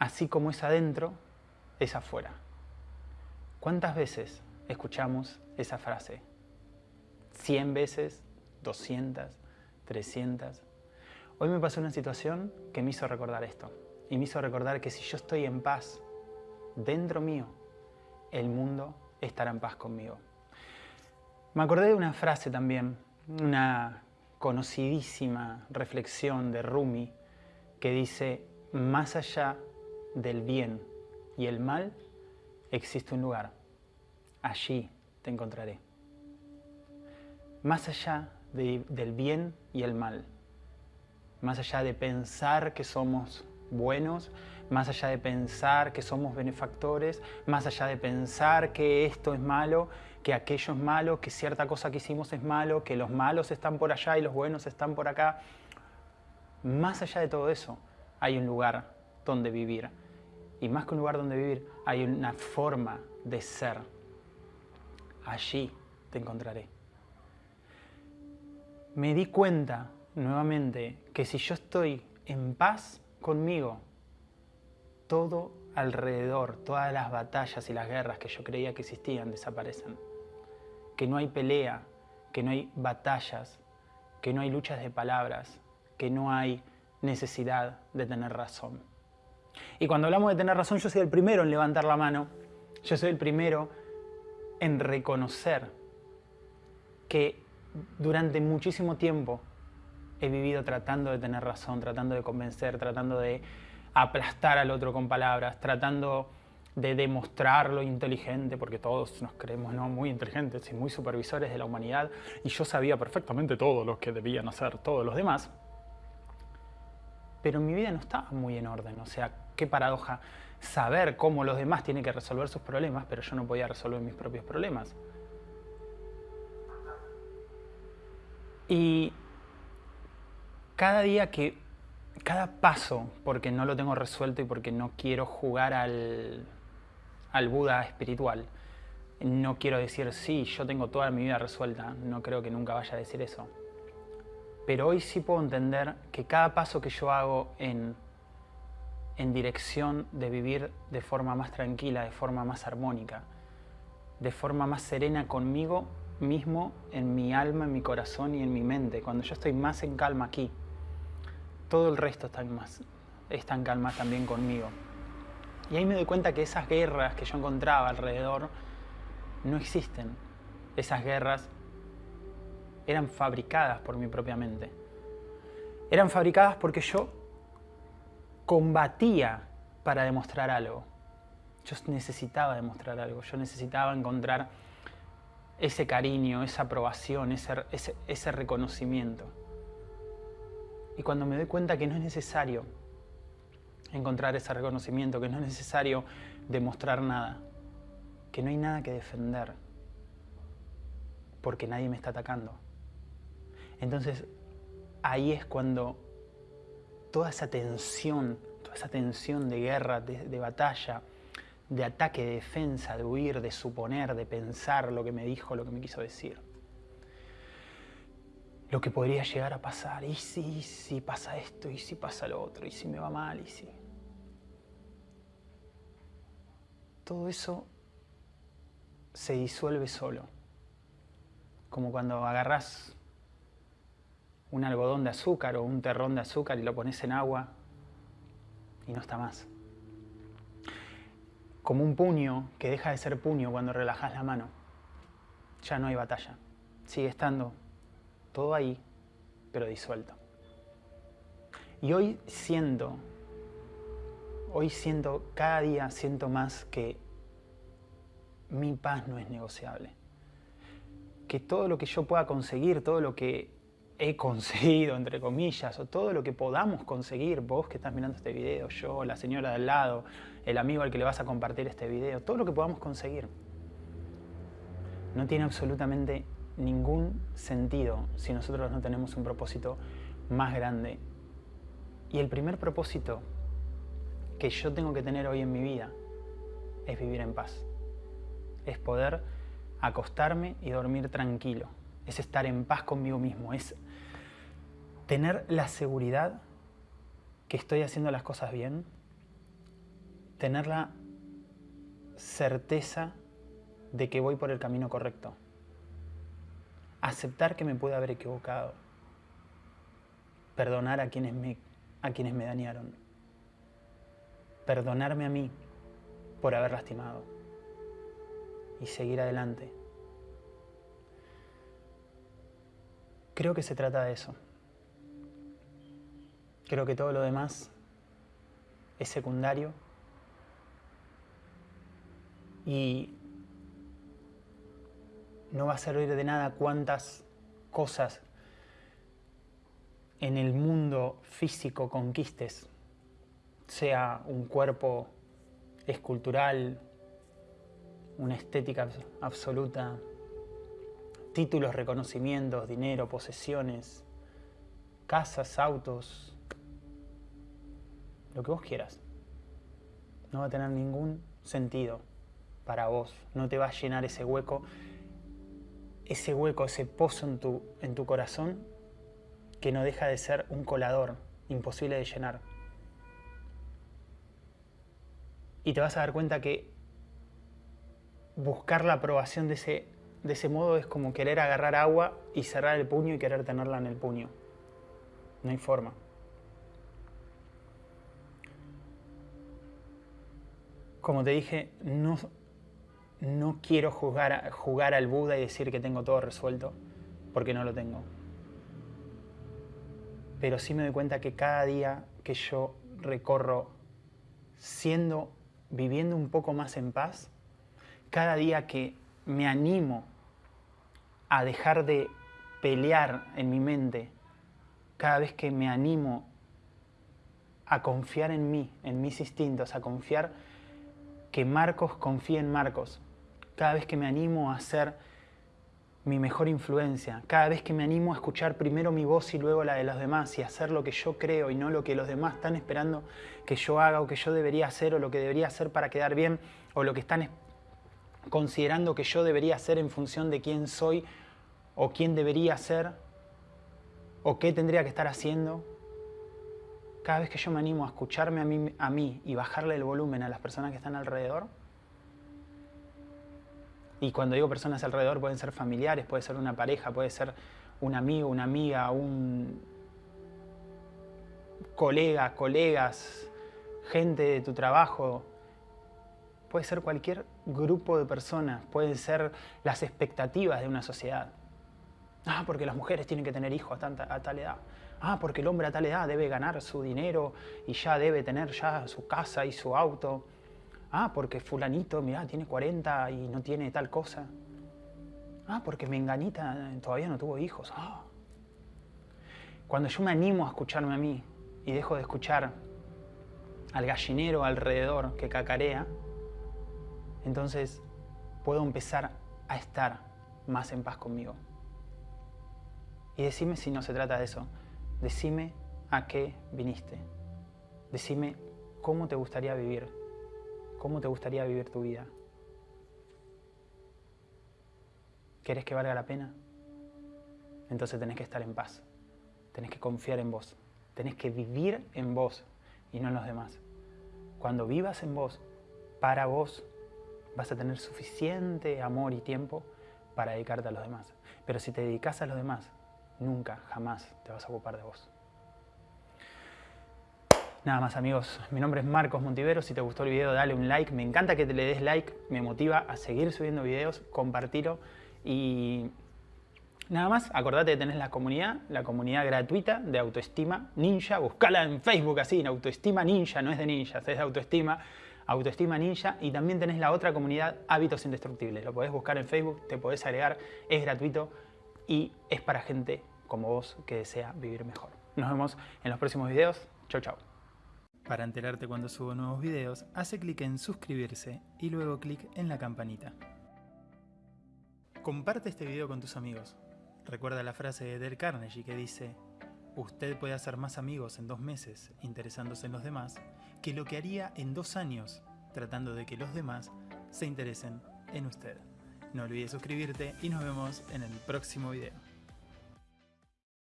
así como es adentro, es afuera. ¿Cuántas veces escuchamos esa frase? ¿100 veces? ¿200? ¿300? Hoy me pasó una situación que me hizo recordar esto. Y me hizo recordar que si yo estoy en paz dentro mío, el mundo estará en paz conmigo. Me acordé de una frase también, una conocidísima reflexión de Rumi que dice, más allá del bien y el mal, existe un lugar. Allí te encontraré. Más allá del bien y el mal, más allá de pensar que somos buenos, más allá de pensar que somos benefactores, más allá de pensar que esto es malo, que aquello es malo, que cierta cosa que hicimos es malo, que los malos están por allá y los buenos están por acá. Más allá de todo eso, hay un lugar donde vivir. Y más que un lugar donde vivir, hay una forma de ser. Allí te encontraré. Me di cuenta nuevamente que si yo estoy en paz conmigo, todo alrededor, todas las batallas y las guerras que yo creía que existían desaparecen. Que no hay pelea, que no hay batallas, que no hay luchas de palabras, que no hay necesidad de tener razón. Y cuando hablamos de tener razón, yo soy el primero en levantar la mano, yo soy el primero en reconocer que durante muchísimo tiempo he vivido tratando de tener razón, tratando de convencer, tratando de aplastar al otro con palabras, tratando de demostrar lo inteligente, porque todos nos creemos ¿no? muy inteligentes y muy supervisores de la humanidad, y yo sabía perfectamente todo lo que debían hacer todos los demás, pero mi vida no estaba muy en orden, o sea, qué paradoja saber cómo los demás tienen que resolver sus problemas, pero yo no podía resolver mis propios problemas. Y cada día que, cada paso, porque no lo tengo resuelto y porque no quiero jugar al, al Buda espiritual, no quiero decir, sí, yo tengo toda mi vida resuelta, no creo que nunca vaya a decir eso. Pero hoy sí puedo entender que cada paso que yo hago en, en dirección de vivir de forma más tranquila, de forma más armónica, de forma más serena conmigo mismo, en mi alma, en mi corazón y en mi mente, cuando yo estoy más en calma aquí, todo el resto está en, más, está en calma también conmigo. Y ahí me doy cuenta que esas guerras que yo encontraba alrededor no existen. Esas guerras eran fabricadas por mi propia mente. Eran fabricadas porque yo combatía para demostrar algo. Yo necesitaba demostrar algo, yo necesitaba encontrar ese cariño, esa aprobación, ese, ese, ese reconocimiento. Y cuando me doy cuenta que no es necesario encontrar ese reconocimiento, que no es necesario demostrar nada, que no hay nada que defender, porque nadie me está atacando. Entonces, ahí es cuando toda esa tensión, toda esa tensión de guerra, de, batalla, de ataque, de defensa, de huir, de suponer, de pensar lo que me dijo, lo que me quiso decir lo que podría llegar a pasar. Y si, si pasa esto, y si pasa lo otro, y si me va mal, y si... Todo eso se disuelve solo. Como cuando agarras un algodón de azúcar o un terrón de azúcar y lo pones en agua y no está más. Como un puño que deja de ser puño cuando relajas la mano. Ya no hay batalla. Sigue estando todo ahí, pero disuelto. Y hoy siento, hoy siento, cada día siento más que mi paz no es negociable. Que todo lo que yo pueda conseguir, todo lo que he conseguido, entre comillas, o todo lo que podamos conseguir, vos que estás mirando este video, yo, la señora de al lado, el amigo al que le vas a compartir este video, todo lo que podamos conseguir, no tiene absolutamente ningún sentido si nosotros no tenemos un propósito más grande. Y el primer propósito que yo tengo que tener hoy en mi vida es vivir en paz. Es poder acostarme y dormir tranquilo. Es estar en paz conmigo mismo. Es tener la seguridad que estoy haciendo las cosas bien tener la certeza de que voy por el camino correcto. Aceptar que me pude haber equivocado. Perdonar a quienes me, a quienes me dañaron. Perdonarme a mí por haber lastimado. Y seguir adelante. Creo que se trata de eso. Creo que todo lo demás es secundario. Y no va a servir de nada cuántas cosas en el mundo físico conquistes, sea un cuerpo escultural, una estética absoluta, títulos, reconocimientos, dinero, posesiones, casas, autos, lo que vos quieras. No va a tener ningún sentido para vos, no te va a llenar ese hueco, ese hueco, ese pozo en tu, en tu corazón que no deja de ser un colador imposible de llenar. Y te vas a dar cuenta que buscar la aprobación de ese, de ese modo es como querer agarrar agua y cerrar el puño y querer tenerla en el puño. No hay forma. Como te dije, no, no quiero jugar, jugar al Buda y decir que tengo todo resuelto, porque no lo tengo. Pero sí me doy cuenta que cada día que yo recorro siendo, viviendo un poco más en paz, cada día que me animo a dejar de pelear en mi mente, cada vez que me animo a confiar en mí, en mis instintos, a confiar que Marcos confíe en Marcos, cada vez que me animo a ser mi mejor influencia, cada vez que me animo a escuchar primero mi voz y luego la de los demás y hacer lo que yo creo y no lo que los demás están esperando que yo haga o que yo debería hacer o lo que debería hacer para quedar bien o lo que están considerando que yo debería hacer en función de quién soy o quién debería ser o qué tendría que estar haciendo. Cada vez que yo me animo a escucharme a mí, a mí y bajarle el volumen a las personas que están alrededor, y cuando digo personas alrededor, pueden ser familiares, puede ser una pareja, puede ser un amigo, una amiga, un colega, colegas, gente de tu trabajo. Puede ser cualquier grupo de personas, pueden ser las expectativas de una sociedad. Ah, porque las mujeres tienen que tener hijos a, tanta, a tal edad. Ah, porque el hombre a tal edad debe ganar su dinero y ya debe tener ya su casa y su auto. Ah, porque fulanito, mira, tiene 40 y no tiene tal cosa. Ah, porque menganita todavía no tuvo hijos. Ah. Cuando yo me animo a escucharme a mí y dejo de escuchar al gallinero alrededor que cacarea, entonces puedo empezar a estar más en paz conmigo. Y decime si no se trata de eso. Decime a qué viniste. Decime cómo te gustaría vivir ¿Cómo te gustaría vivir tu vida? ¿Querés que valga la pena? Entonces tenés que estar en paz. Tenés que confiar en vos. Tenés que vivir en vos y no en los demás. Cuando vivas en vos, para vos, vas a tener suficiente amor y tiempo para dedicarte a los demás. Pero si te dedicas a los demás, nunca, jamás te vas a ocupar de vos. Nada más amigos, mi nombre es Marcos Montivero, si te gustó el video dale un like, me encanta que te le des like, me motiva a seguir subiendo videos, compartirlo y nada más, acordate de tener la comunidad, la comunidad gratuita de Autoestima Ninja, buscala en Facebook así, en Autoestima Ninja, no es de ninjas, es de Autoestima, Autoestima Ninja. Y también tenés la otra comunidad Hábitos Indestructibles, lo podés buscar en Facebook, te podés agregar, es gratuito y es para gente como vos que desea vivir mejor. Nos vemos en los próximos videos, chau chau. Para enterarte cuando subo nuevos videos, hace clic en suscribirse y luego clic en la campanita. Comparte este video con tus amigos. Recuerda la frase de Del Carnegie que dice Usted puede hacer más amigos en dos meses interesándose en los demás que lo que haría en dos años tratando de que los demás se interesen en usted. No olvides suscribirte y nos vemos en el próximo video.